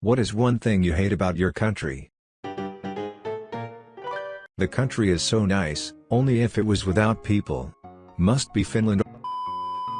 What is one thing you hate about your country? The country is so nice, only if it was without people. Must be Finland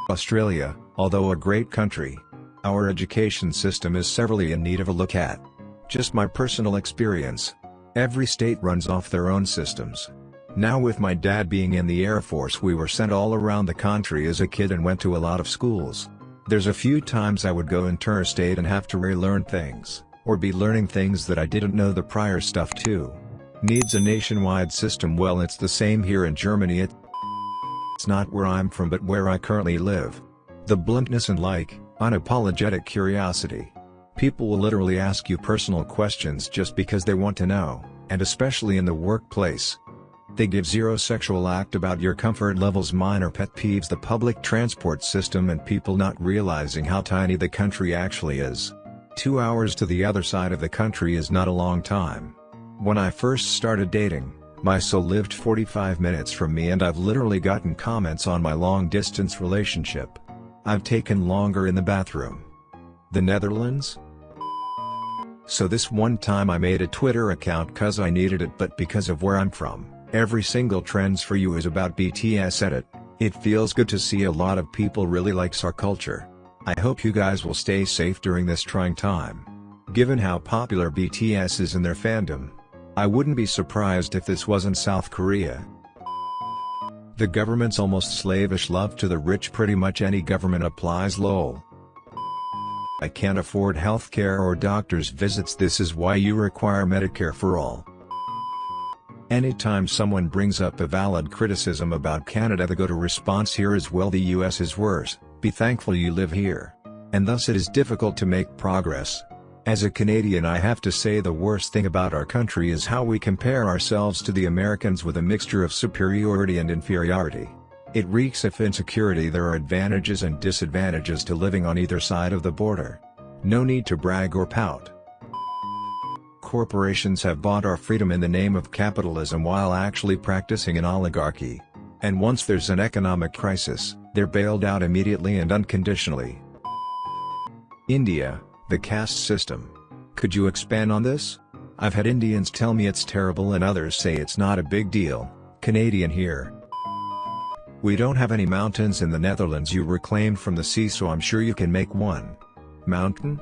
Australia, although a great country. Our education system is severely in need of a look at. Just my personal experience. Every state runs off their own systems. Now with my dad being in the Air Force we were sent all around the country as a kid and went to a lot of schools. There's a few times I would go interstate and have to relearn things, or be learning things that I didn't know the prior stuff too. Needs a nationwide system well it's the same here in Germany it's not where I'm from but where I currently live. The bluntness and like, unapologetic curiosity. People will literally ask you personal questions just because they want to know, and especially in the workplace. They give zero sexual act about your comfort levels minor pet peeves the public transport system and people not realizing how tiny the country actually is. Two hours to the other side of the country is not a long time. When I first started dating, my soul lived 45 minutes from me and I've literally gotten comments on my long-distance relationship. I've taken longer in the bathroom. The Netherlands? So this one time I made a Twitter account cause I needed it but because of where I'm from, every single trends for you is about BTS edit. It feels good to see a lot of people really likes our culture. I hope you guys will stay safe during this trying time. Given how popular BTS is in their fandom, I wouldn't be surprised if this wasn't South Korea. The government's almost slavish love to the rich pretty much any government applies lol. I can't afford healthcare or doctor's visits this is why you require Medicare for all. Anytime someone brings up a valid criticism about Canada the go-to response here is well the US is worse, be thankful you live here. And thus it is difficult to make progress. As a Canadian I have to say the worst thing about our country is how we compare ourselves to the Americans with a mixture of superiority and inferiority. It reeks of insecurity there are advantages and disadvantages to living on either side of the border. No need to brag or pout. Corporations have bought our freedom in the name of capitalism while actually practicing an oligarchy. And once there's an economic crisis, they're bailed out immediately and unconditionally. India, the caste system. Could you expand on this? I've had Indians tell me it's terrible and others say it's not a big deal, Canadian here. We don't have any mountains in the Netherlands you reclaimed from the sea so I'm sure you can make one. Mountain?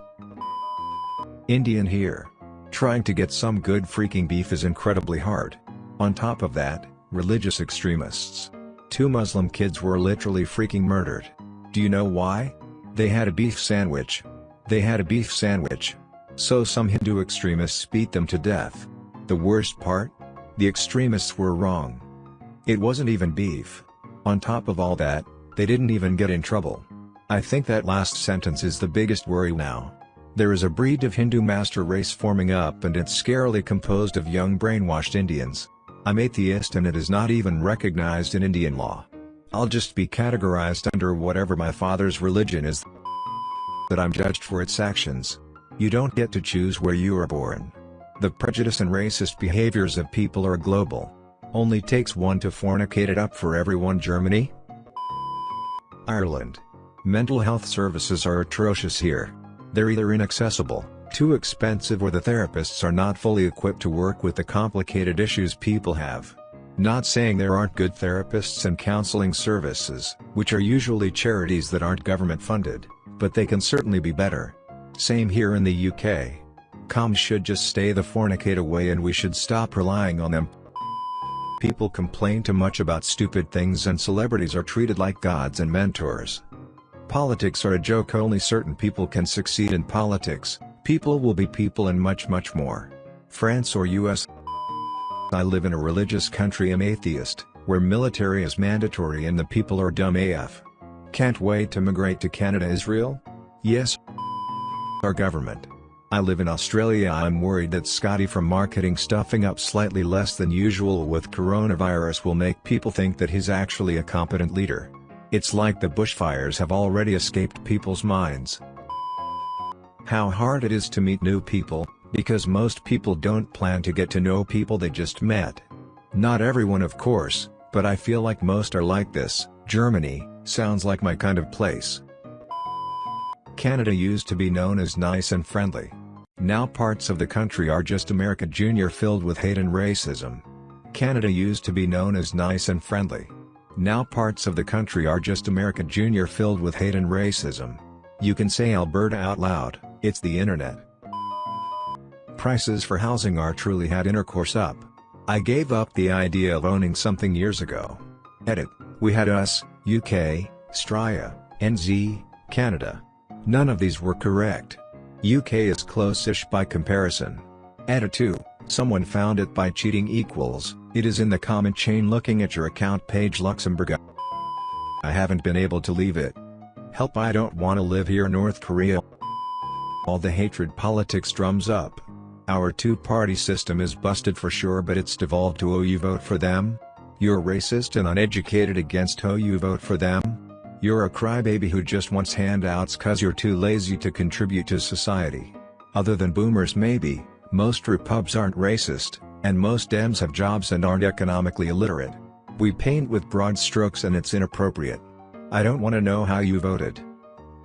Indian here. Trying to get some good freaking beef is incredibly hard. On top of that, religious extremists. Two Muslim kids were literally freaking murdered. Do you know why? They had a beef sandwich, they had a beef sandwich. So some Hindu extremists beat them to death. The worst part? The extremists were wrong. It wasn't even beef. On top of all that, they didn't even get in trouble. I think that last sentence is the biggest worry now. There is a breed of Hindu master race forming up and it's scarily composed of young brainwashed Indians. I'm atheist and it is not even recognized in Indian law. I'll just be categorized under whatever my father's religion is that I'm judged for its actions. You don't get to choose where you are born. The prejudice and racist behaviors of people are global. Only takes one to fornicate it up for everyone Germany? Ireland. Mental health services are atrocious here. They're either inaccessible, too expensive or the therapists are not fully equipped to work with the complicated issues people have. Not saying there aren't good therapists and counseling services, which are usually charities that aren't government funded but they can certainly be better. Same here in the UK. Coms should just stay the fornicate away and we should stop relying on them. People complain too much about stupid things and celebrities are treated like gods and mentors. Politics are a joke only certain people can succeed in politics, people will be people and much much more. France or US I live in a religious country I'm atheist, where military is mandatory and the people are dumb AF. Can't wait to migrate to Canada Israel? Yes. Our government. I live in Australia I'm worried that Scotty from marketing stuffing up slightly less than usual with coronavirus will make people think that he's actually a competent leader. It's like the bushfires have already escaped people's minds. How hard it is to meet new people, because most people don't plan to get to know people they just met. Not everyone of course, but I feel like most are like this, Germany, Sounds like my kind of place. Canada used to be known as nice and friendly. Now parts of the country are just America Junior filled with hate and racism. Canada used to be known as nice and friendly. Now parts of the country are just America Junior filled with hate and racism. You can say Alberta out loud, it's the internet. Prices for housing are truly had intercourse up. I gave up the idea of owning something years ago. Edit, we had US, UK, Straya, NZ, Canada. None of these were correct. UK is close-ish by comparison. Edit 2, someone found it by cheating equals, it is in the comment chain looking at your account page Luxembourg. I haven't been able to leave it. Help I don't wanna live here North Korea. All the hatred politics drums up. Our two-party system is busted for sure but it's devolved to oh you vote for them? You're racist and uneducated against oh you vote for them? You're a crybaby who just wants handouts cause you're too lazy to contribute to society. Other than boomers maybe, most repubs aren't racist, and most Dems have jobs and aren't economically illiterate. We paint with broad strokes and it's inappropriate. I don't wanna know how you voted.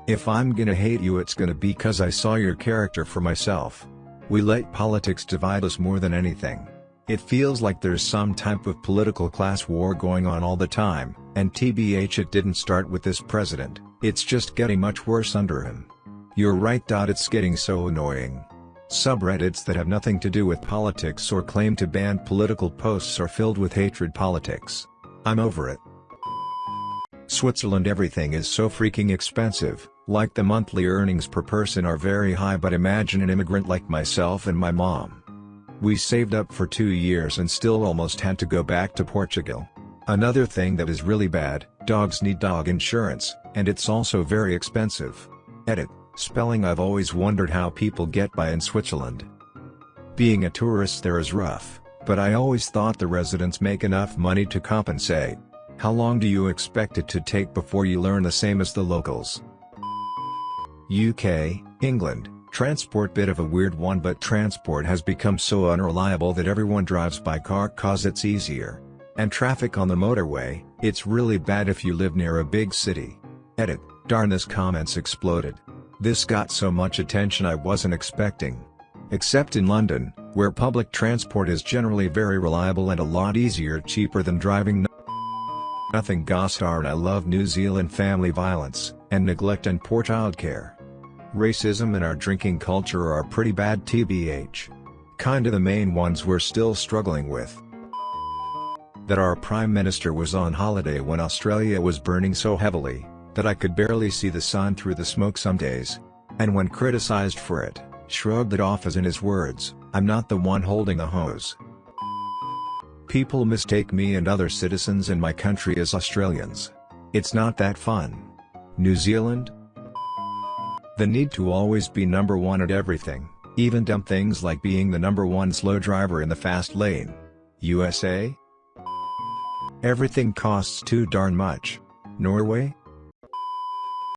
If I'm gonna hate you it's gonna be cause I saw your character for myself. We let politics divide us more than anything. It feels like there's some type of political class war going on all the time, and TBH it didn't start with this president, it's just getting much worse under him. You're right. It's getting so annoying. Subreddits that have nothing to do with politics or claim to ban political posts are filled with hatred politics. I'm over it. Switzerland everything is so freaking expensive, like the monthly earnings per person are very high but imagine an immigrant like myself and my mom. We saved up for two years and still almost had to go back to Portugal. Another thing that is really bad, dogs need dog insurance, and it's also very expensive. Edit, spelling I've always wondered how people get by in Switzerland. Being a tourist there is rough, but I always thought the residents make enough money to compensate. How long do you expect it to take before you learn the same as the locals? UK, England, transport bit of a weird one but transport has become so unreliable that everyone drives by car cause it's easier. And traffic on the motorway, it's really bad if you live near a big city. Edit, darn this comments exploded. This got so much attention I wasn't expecting. Except in London, where public transport is generally very reliable and a lot easier cheaper than driving Nothing Gossar and I love New Zealand family violence, and neglect and poor childcare. Racism and our drinking culture are pretty bad tbh. Kinda the main ones we're still struggling with. That our Prime Minister was on holiday when Australia was burning so heavily, that I could barely see the sun through the smoke some days. And when criticized for it, shrugged it off as in his words, I'm not the one holding the hose. People mistake me and other citizens in my country as Australians. It's not that fun. New Zealand, the need to always be number one at everything, even dumb things like being the number one slow driver in the fast lane. USA? Everything costs too darn much. Norway?